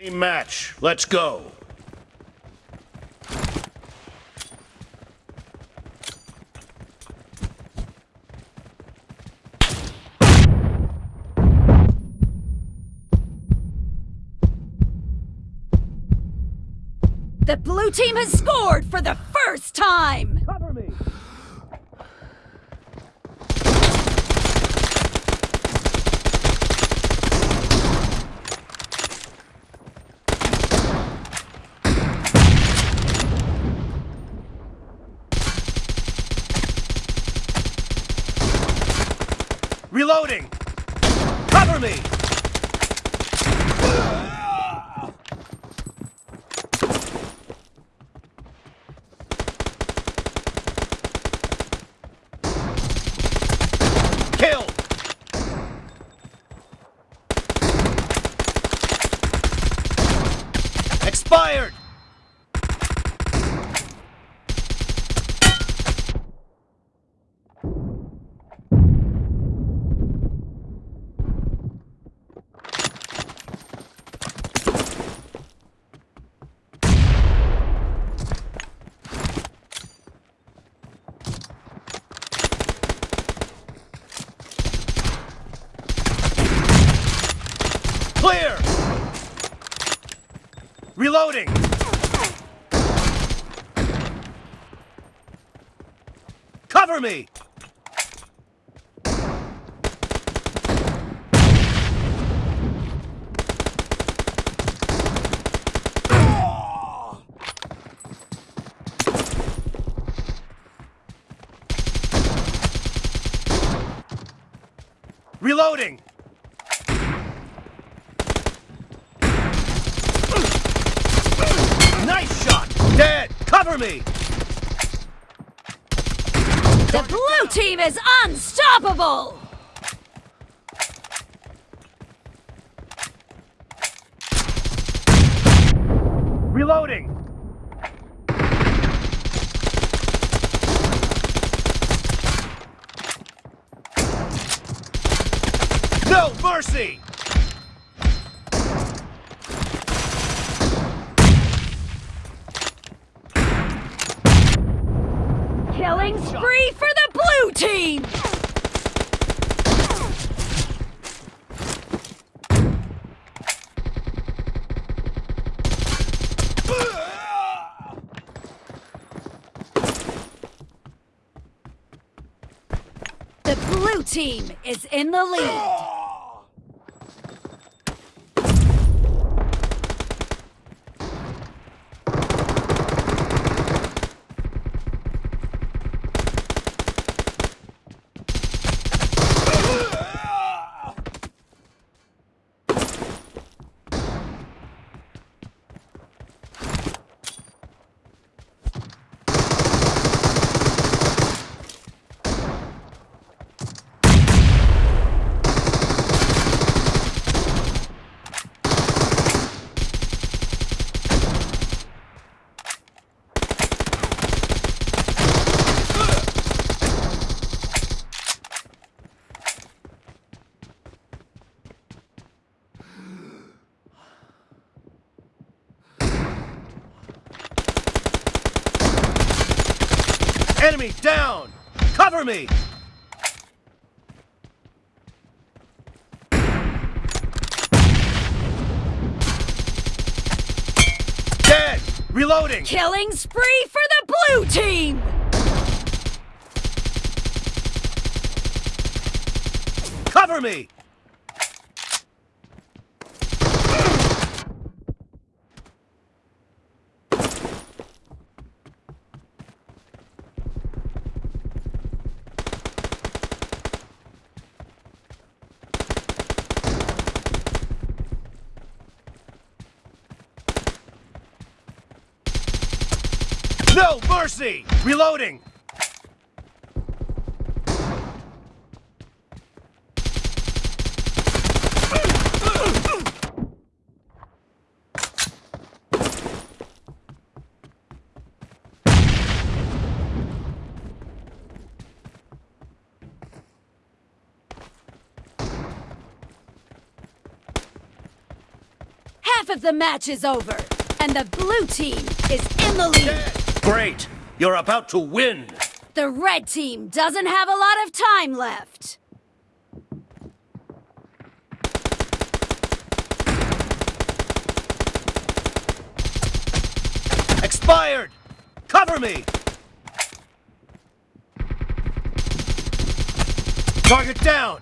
Team match. Let's go. The blue team has scored for the first time! Reloading! Cover me! Reloading! Cover me! Reloading! Cover me! The blue team is unstoppable! Reloading! No mercy! Killing spree for the blue team! The blue team is in the lead. Enemy down! Cover me! Dead! Reloading! Killing spree for the blue team! Cover me! No mercy! Reloading! Half of the match is over, and the blue team is in the lead. Great! You're about to win! The red team doesn't have a lot of time left. Expired! Cover me! Target down!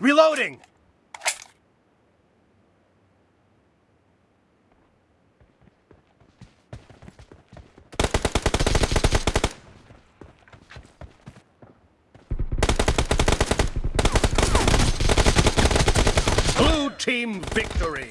Reloading! Blue team victory!